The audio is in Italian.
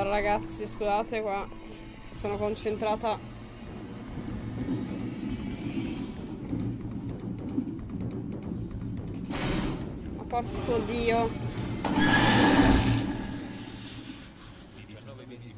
Allora ragazzi, scusate qua. Sono concentrata. Ma porco dio. 19 mesi.